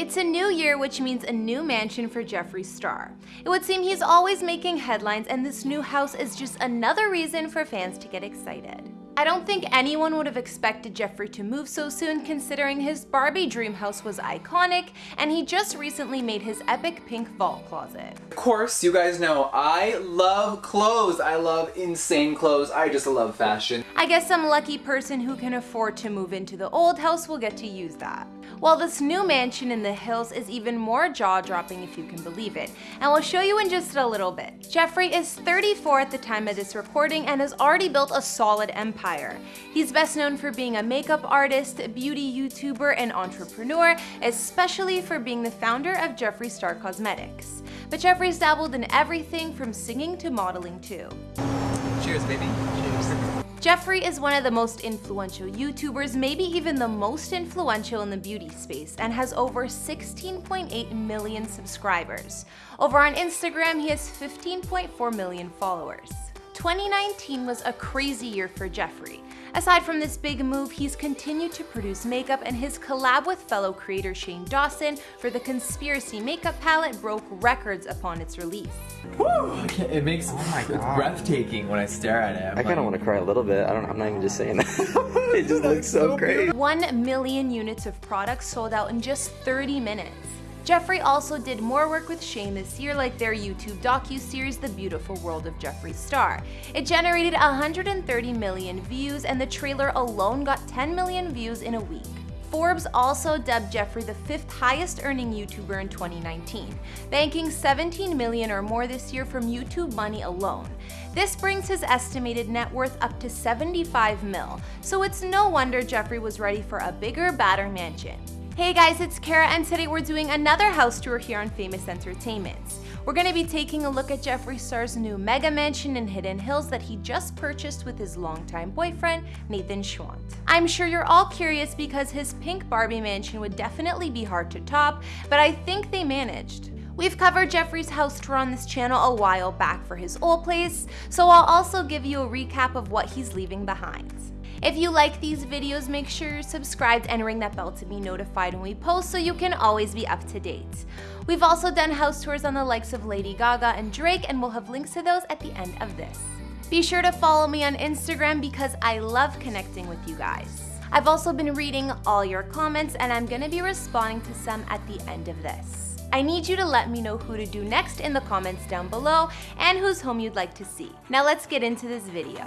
It's a new year, which means a new mansion for Jeffree Star. It would seem he's always making headlines, and this new house is just another reason for fans to get excited. I don't think anyone would have expected Jeffree to move so soon considering his Barbie dream house was iconic and he just recently made his epic pink vault closet. Of course, you guys know I love clothes. I love insane clothes. I just love fashion. I guess some lucky person who can afford to move into the old house will get to use that. While this new mansion in the hills is even more jaw-dropping if you can believe it, and we'll show you in just a little bit. Jeffree is 34 at the time of this recording and has already built a solid empire. He's best known for being a makeup artist, beauty YouTuber, and entrepreneur, especially for being the founder of Jeffree Star Cosmetics. But Jeffree's dabbled in everything from singing to modeling too. Cheers, baby. Cheers. Jeffree is one of the most influential YouTubers, maybe even the most influential in the beauty space, and has over 16.8 million subscribers. Over on Instagram, he has 15.4 million followers. 2019 was a crazy year for Jeffree. Aside from this big move, he's continued to produce makeup and his collab with fellow creator Shane Dawson for the Conspiracy makeup palette broke records upon its release. Woo! It makes oh my God. breathtaking when I stare at it. I'm i kind of want to cry a little bit. I don't. I'm not even just saying that. it just looks so great. One million units of products sold out in just 30 minutes. Jeffree also did more work with Shane this year like their YouTube docu-series The Beautiful World of Jeffree Star. It generated 130 million views and the trailer alone got 10 million views in a week. Forbes also dubbed Jeffree the fifth highest earning YouTuber in 2019, banking 17 million or more this year from YouTube money alone. This brings his estimated net worth up to 75 mil, so it's no wonder Jeffree was ready for a bigger, badder mansion. Hey guys, it's Kara and today we're doing another house tour here on Famous Entertainments. We're going to be taking a look at Jeffree Star's new mega mansion in Hidden Hills that he just purchased with his longtime boyfriend, Nathan Schwandt. I'm sure you're all curious because his pink Barbie mansion would definitely be hard to top, but I think they managed. We've covered Jeffree's house tour on this channel a while back for his old place, so I'll also give you a recap of what he's leaving behind. If you like these videos, make sure you're subscribed and ring that bell to be notified when we post so you can always be up to date. We've also done house tours on the likes of Lady Gaga and Drake and we'll have links to those at the end of this. Be sure to follow me on Instagram because I love connecting with you guys. I've also been reading all your comments and I'm gonna be responding to some at the end of this. I need you to let me know who to do next in the comments down below and whose home you'd like to see. Now let's get into this video.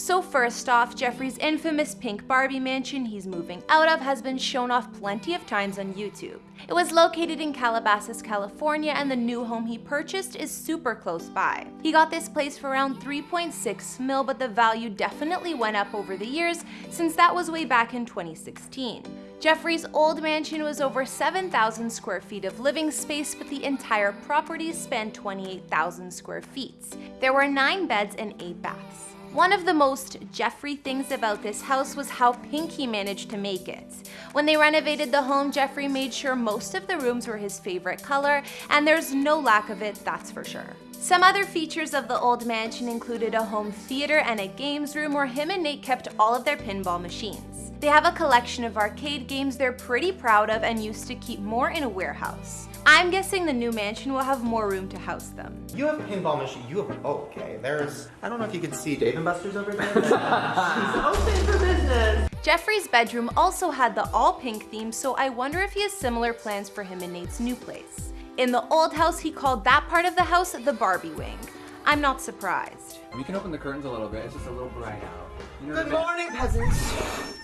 So first off, Jeffree's infamous pink Barbie mansion he's moving out of has been shown off plenty of times on YouTube. It was located in Calabasas, California, and the new home he purchased is super close by. He got this place for around 3.6 mil, but the value definitely went up over the years since that was way back in 2016. Jeffree's old mansion was over 7,000 square feet of living space, but the entire property spanned 28,000 square feet. There were 9 beds and 8 baths. One of the most Jeffree things about this house was how pink he managed to make it. When they renovated the home, Jeffree made sure most of the rooms were his favorite color, and there's no lack of it, that's for sure. Some other features of the old mansion included a home theater and a games room where him and Nate kept all of their pinball machines. They have a collection of arcade games they're pretty proud of and used to keep more in a warehouse. I'm guessing the new mansion will have more room to house them. You have a pinball machine. You have, oh, okay. There's, I don't know if you can see Dave & Buster's over there. She's open for business. Jeffree's bedroom also had the all pink theme, so I wonder if he has similar plans for him and Nate's new place. In the old house, he called that part of the house the Barbie wing. I'm not surprised. We can open the curtains a little bit. It's just a little bright out. You know Good morning, peasants.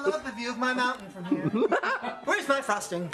I love the view of my mountain from here. Where's my frosting?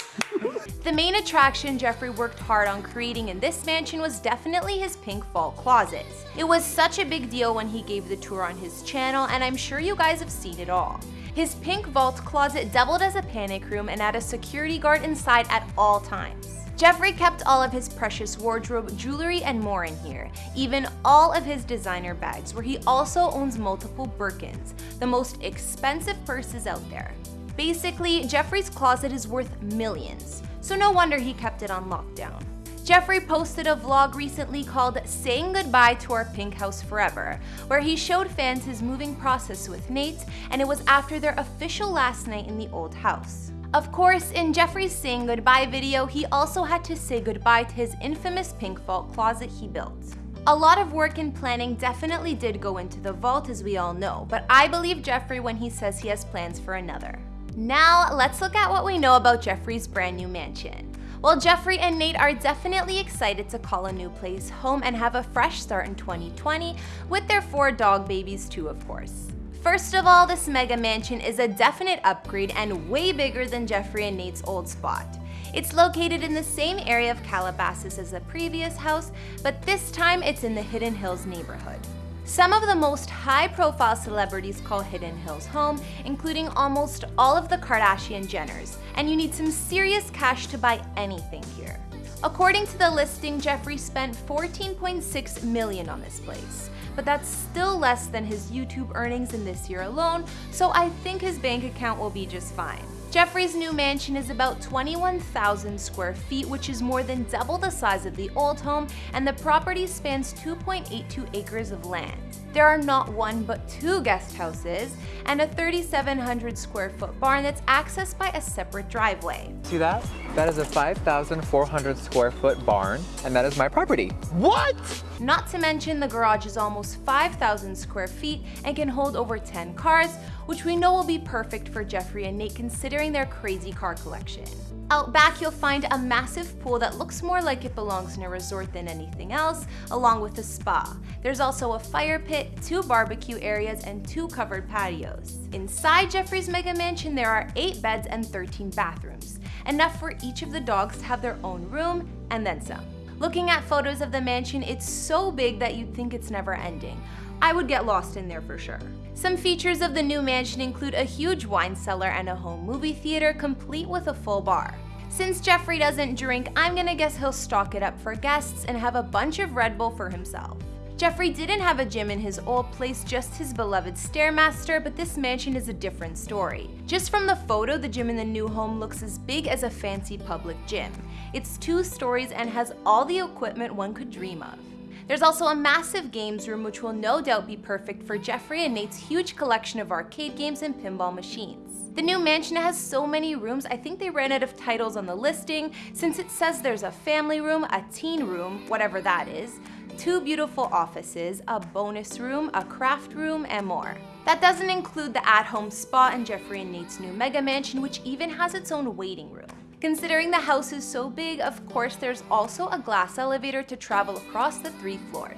The main attraction Jeffree worked hard on creating in this mansion was definitely his pink vault closet. It was such a big deal when he gave the tour on his channel, and I'm sure you guys have seen it all. His pink vault closet doubled as a panic room and had a security guard inside at all times. Jeffree kept all of his precious wardrobe, jewelry, and more in here, even all of his designer bags, where he also owns multiple Birkins, the most expensive purses out there. Basically, Jeffree's closet is worth millions, so no wonder he kept it on lockdown. Jeffree posted a vlog recently called Saying Goodbye to Our Pink House Forever, where he showed fans his moving process with Nate, and it was after their official last night in the old house. Of course, in Jeffree's saying goodbye video, he also had to say goodbye to his infamous pink vault closet he built. A lot of work and planning definitely did go into the vault as we all know, but I believe Jeffree when he says he has plans for another. Now, let's look at what we know about Jeffree's brand new mansion. Well, Jeffree and Nate are definitely excited to call a new place home and have a fresh start in 2020 with their four dog babies too, of course. First of all, this mega mansion is a definite upgrade and way bigger than Jeffree and Nate's old spot. It's located in the same area of Calabasas as the previous house, but this time it's in the Hidden Hills neighborhood. Some of the most high-profile celebrities call Hidden Hills home, including almost all of the Kardashian Jenners, and you need some serious cash to buy anything here. According to the listing, Jeffree spent 14.6 million on this place but that's still less than his YouTube earnings in this year alone, so I think his bank account will be just fine. Jeffree's new mansion is about 21,000 square feet, which is more than double the size of the old home, and the property spans 2.82 acres of land. There are not one but two guest houses and a 3,700 square foot barn that's accessed by a separate driveway. See that? That is a 5,400 square foot barn, and that is my property. What? Not to mention the garage is almost 5,000 square feet and can hold over 10 cars, which we know will be perfect for Jeffree and Nate considering their crazy car collection. Out back, you'll find a massive pool that looks more like it belongs in a resort than anything else, along with a spa. There's also a fire pit, two barbecue areas, and two covered patios. Inside Jeffree's mega mansion, there are 8 beds and 13 bathrooms, enough for each of the dogs to have their own room, and then some. Looking at photos of the mansion, it's so big that you'd think it's never ending. I would get lost in there for sure. Some features of the new mansion include a huge wine cellar and a home movie theater complete with a full bar. Since Jeffree doesn't drink, I'm gonna guess he'll stock it up for guests and have a bunch of Red Bull for himself. Jeffree didn't have a gym in his old place, just his beloved Stairmaster, but this mansion is a different story. Just from the photo, the gym in the new home looks as big as a fancy public gym. It's two stories and has all the equipment one could dream of. There's also a massive games room which will no doubt be perfect for Jeffree and Nate's huge collection of arcade games and pinball machines. The new mansion has so many rooms, I think they ran out of titles on the listing since it says there's a family room, a teen room, whatever that is, two beautiful offices, a bonus room, a craft room, and more. That doesn't include the at-home spa in Jeffree and Nate's new mega mansion, which even has its own waiting room. Considering the house is so big, of course there's also a glass elevator to travel across the three floors.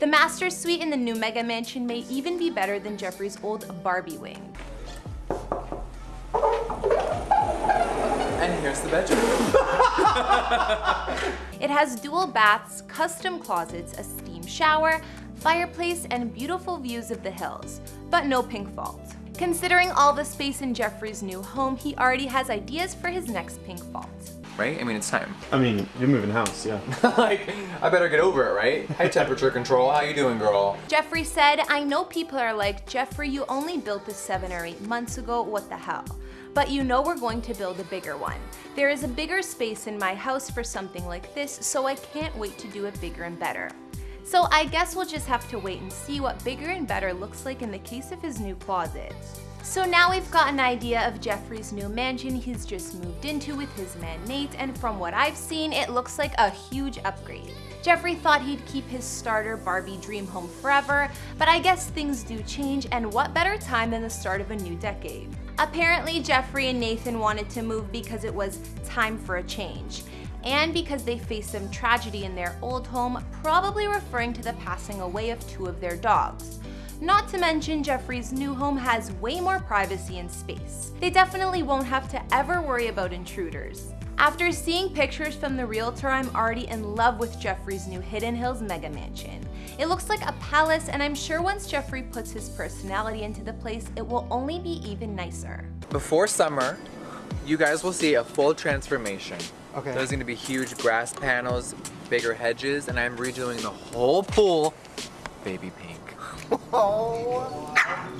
The master suite in the new mega mansion may even be better than Jeffree's old Barbie wing. And here's the bedroom. it has dual baths, custom closets, a steam shower, fireplace, and beautiful views of the hills, but no pink vault. Considering all the space in Jeffree's new home, he already has ideas for his next pink vault. Right? I mean, it's time. I mean, you're moving house, yeah. like, I better get over it, right? High temperature control, how you doing, girl? Jeffree said, I know people are like, Jeffree, you only built this seven or eight months ago, what the hell? But you know we're going to build a bigger one. There is a bigger space in my house for something like this, so I can't wait to do it bigger and better. So I guess we'll just have to wait and see what bigger and better looks like in the case of his new closet. So now we've got an idea of Jeffree's new mansion he's just moved into with his man Nate, and from what I've seen, it looks like a huge upgrade. Jeffree thought he'd keep his starter Barbie dream home forever, but I guess things do change, and what better time than the start of a new decade? Apparently, Jeffree and Nathan wanted to move because it was time for a change and because they faced some tragedy in their old home, probably referring to the passing away of two of their dogs. Not to mention, Jeffree's new home has way more privacy and space. They definitely won't have to ever worry about intruders. After seeing pictures from the realtor, I'm already in love with Jeffree's new Hidden Hills mega mansion. It looks like a palace, and I'm sure once Jeffree puts his personality into the place, it will only be even nicer. Before summer, you guys will see a full transformation. Okay. There's gonna be huge grass panels, bigger hedges, and I'm redoing the whole pool baby pink. Oh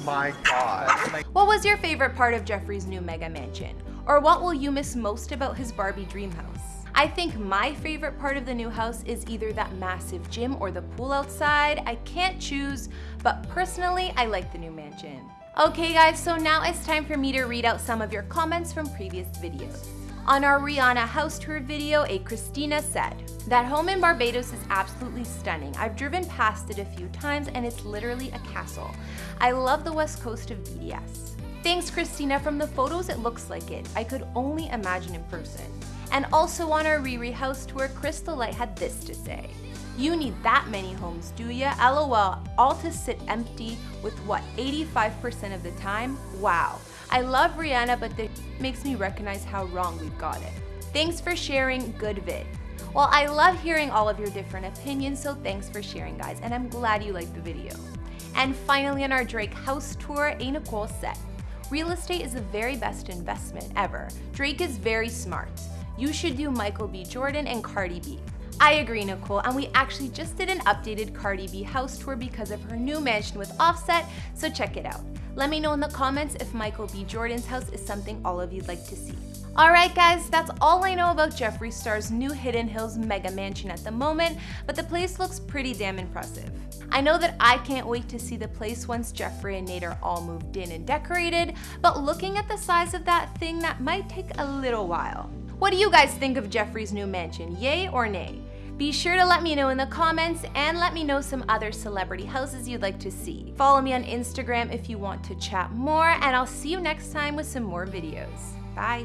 my god. What was your favorite part of Jeffree's new mega mansion? Or what will you miss most about his Barbie dream house? I think my favorite part of the new house is either that massive gym or the pool outside. I can't choose, but personally, I like the new mansion. Okay guys, so now it's time for me to read out some of your comments from previous videos. On our Rihanna house tour video, a Christina said, That home in Barbados is absolutely stunning. I've driven past it a few times and it's literally a castle. I love the west coast of BDS. Thanks Christina, from the photos it looks like it. I could only imagine in person. And also on our Riri house tour, Crystal Light had this to say. You need that many homes, do ya? LOL, all to sit empty with what, 85% of the time? Wow. I love Rihanna, but this makes me recognize how wrong we've got it. Thanks for sharing, good vid. Well, I love hearing all of your different opinions, so thanks for sharing, guys, and I'm glad you liked the video. And finally, on our Drake house tour, A. Nicole said, Real estate is the very best investment ever. Drake is very smart. You should do Michael B. Jordan and Cardi B. I agree, Nicole, and we actually just did an updated Cardi B house tour because of her new mansion with Offset, so check it out. Let me know in the comments if Michael B. Jordan's house is something all of you'd like to see. Alright guys, that's all I know about Jeffree Star's new Hidden Hills mega mansion at the moment, but the place looks pretty damn impressive. I know that I can't wait to see the place once Jeffree and Nate are all moved in and decorated, but looking at the size of that thing, that might take a little while. What do you guys think of Jeffree's new mansion, yay or nay? Be sure to let me know in the comments and let me know some other celebrity houses you'd like to see. Follow me on Instagram if you want to chat more and I'll see you next time with some more videos. Bye!